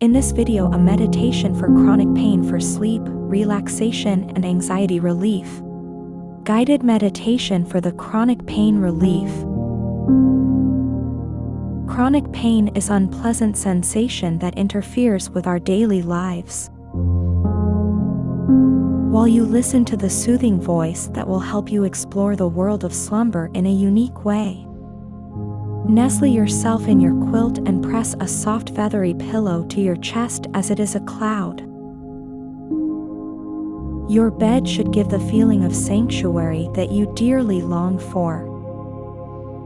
In this video a meditation for chronic pain for sleep, relaxation and anxiety relief. Guided meditation for the chronic pain relief. Chronic pain is unpleasant sensation that interferes with our daily lives. While you listen to the soothing voice that will help you explore the world of slumber in a unique way. Nestle yourself in your quilt and press a soft feathery pillow to your chest as it is a cloud. Your bed should give the feeling of sanctuary that you dearly long for.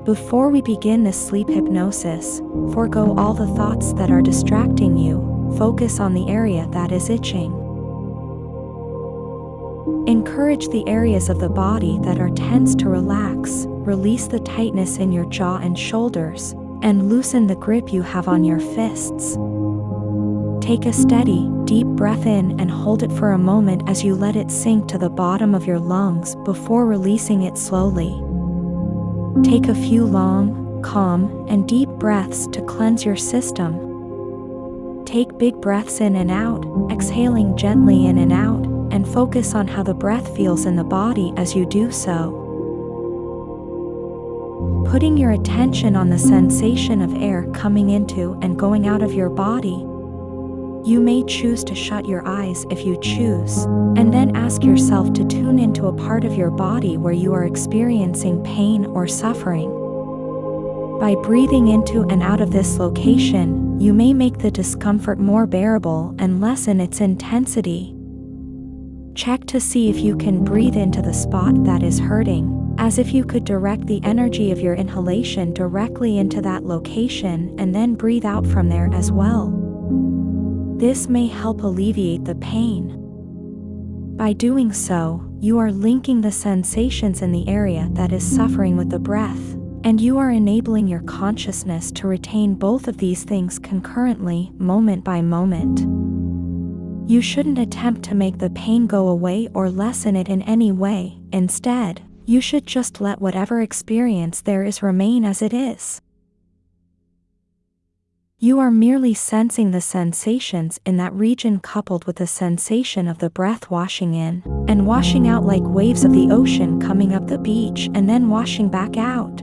Before we begin this sleep hypnosis, forego all the thoughts that are distracting you, focus on the area that is itching. Encourage the areas of the body that are tense to relax, release the tightness in your jaw and shoulders, and loosen the grip you have on your fists. Take a steady, deep breath in and hold it for a moment as you let it sink to the bottom of your lungs before releasing it slowly. Take a few long, calm, and deep breaths to cleanse your system. Take big breaths in and out, exhaling gently in and out, and focus on how the breath feels in the body as you do so. Putting your attention on the sensation of air coming into and going out of your body. You may choose to shut your eyes if you choose, and then ask yourself to tune into a part of your body where you are experiencing pain or suffering. By breathing into and out of this location, you may make the discomfort more bearable and lessen its intensity. Check to see if you can breathe into the spot that is hurting, as if you could direct the energy of your inhalation directly into that location and then breathe out from there as well. This may help alleviate the pain. By doing so, you are linking the sensations in the area that is suffering with the breath, and you are enabling your consciousness to retain both of these things concurrently, moment by moment. You shouldn't attempt to make the pain go away or lessen it in any way, instead, you should just let whatever experience there is remain as it is. You are merely sensing the sensations in that region coupled with the sensation of the breath washing in and washing out like waves of the ocean coming up the beach and then washing back out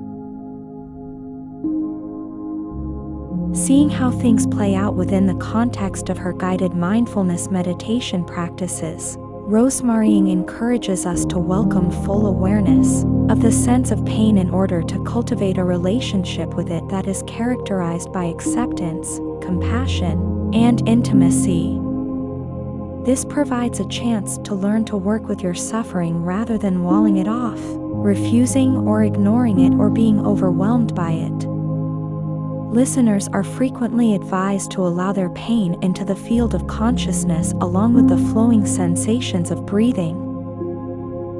Seeing how things play out within the context of her guided mindfulness meditation practices, Rosemarying encourages us to welcome full awareness of the sense of pain in order to cultivate a relationship with it that is characterized by acceptance, compassion, and intimacy. This provides a chance to learn to work with your suffering rather than walling it off, refusing or ignoring it or being overwhelmed by it. Listeners are frequently advised to allow their pain into the field of consciousness along with the flowing sensations of breathing.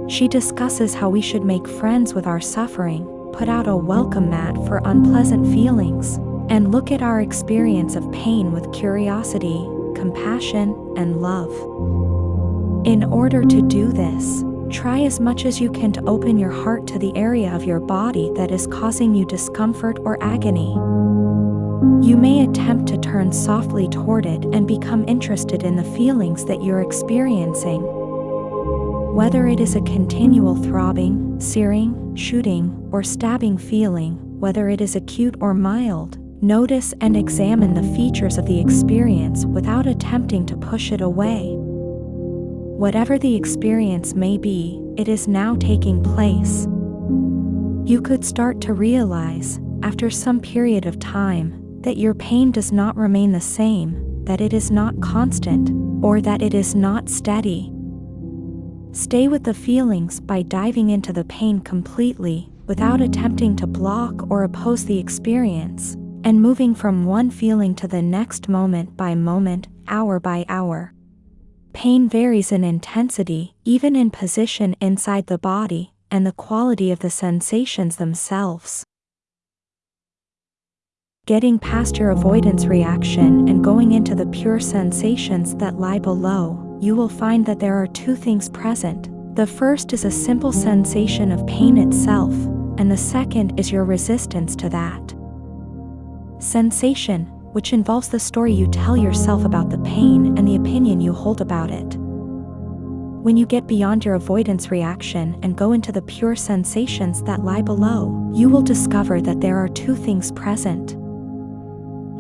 She discusses how we should make friends with our suffering, put out a welcome mat for unpleasant feelings, and look at our experience of pain with curiosity, compassion, and love. In order to do this, try as much as you can to open your heart to the area of your body that is causing you discomfort or agony. You may attempt to turn softly toward it and become interested in the feelings that you're experiencing. Whether it is a continual throbbing, searing, shooting, or stabbing feeling, whether it is acute or mild, notice and examine the features of the experience without attempting to push it away. Whatever the experience may be, it is now taking place. You could start to realize, after some period of time, that your pain does not remain the same, that it is not constant, or that it is not steady. Stay with the feelings by diving into the pain completely, without attempting to block or oppose the experience, and moving from one feeling to the next moment by moment, hour by hour. Pain varies in intensity, even in position inside the body, and the quality of the sensations themselves. Getting past your avoidance reaction and going into the pure sensations that lie below, you will find that there are two things present. The first is a simple sensation of pain itself, and the second is your resistance to that. Sensation, which involves the story you tell yourself about the pain and the opinion you hold about it. When you get beyond your avoidance reaction and go into the pure sensations that lie below, you will discover that there are two things present.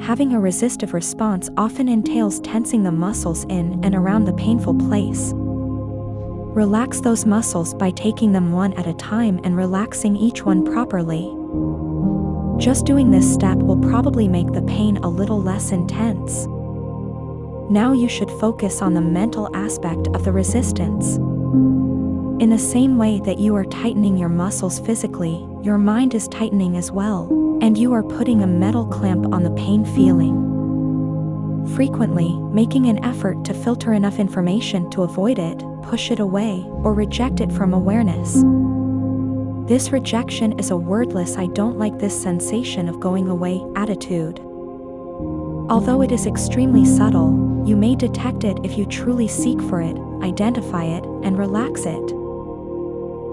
Having a resistive response often entails tensing the muscles in and around the painful place. Relax those muscles by taking them one at a time and relaxing each one properly. Just doing this step will probably make the pain a little less intense. Now you should focus on the mental aspect of the resistance. In the same way that you are tightening your muscles physically, your mind is tightening as well, and you are putting a metal clamp on the pain feeling. Frequently, making an effort to filter enough information to avoid it, push it away, or reject it from awareness. This rejection is a wordless I don't like this sensation of going away attitude. Although it is extremely subtle, you may detect it if you truly seek for it, identify it, and relax it.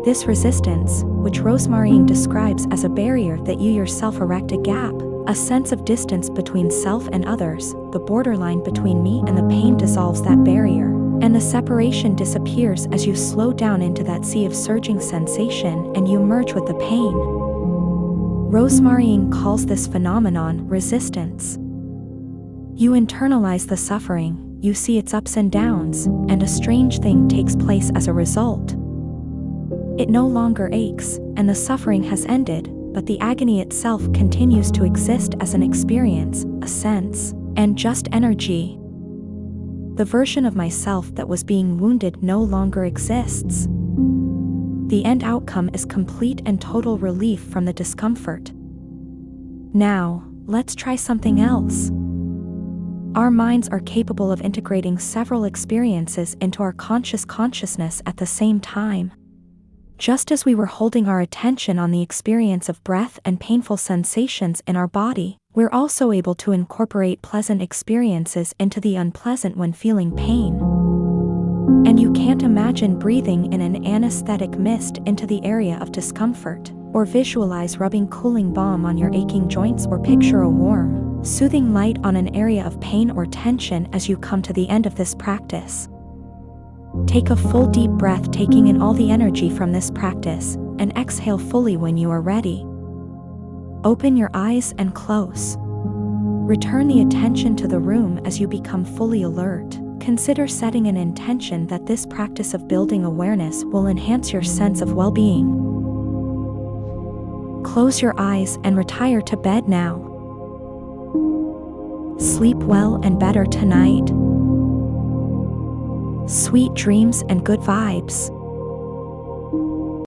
This resistance, which Rosemarying describes as a barrier that you yourself erect a gap, a sense of distance between self and others, the borderline between me and the pain dissolves that barrier, and the separation disappears as you slow down into that sea of surging sensation and you merge with the pain. Rosemarying calls this phenomenon resistance. You internalize the suffering, you see its ups and downs, and a strange thing takes place as a result. It no longer aches, and the suffering has ended, but the agony itself continues to exist as an experience, a sense, and just energy. The version of myself that was being wounded no longer exists. The end outcome is complete and total relief from the discomfort. Now, let's try something else. Our minds are capable of integrating several experiences into our conscious consciousness at the same time. Just as we were holding our attention on the experience of breath and painful sensations in our body, we're also able to incorporate pleasant experiences into the unpleasant when feeling pain. And you can't imagine breathing in an anesthetic mist into the area of discomfort, or visualize rubbing cooling balm on your aching joints or picture a warm, soothing light on an area of pain or tension as you come to the end of this practice. Take a full deep breath taking in all the energy from this practice, and exhale fully when you are ready. Open your eyes and close. Return the attention to the room as you become fully alert. Consider setting an intention that this practice of building awareness will enhance your sense of well-being. Close your eyes and retire to bed now. Sleep well and better tonight. Sweet dreams and good vibes.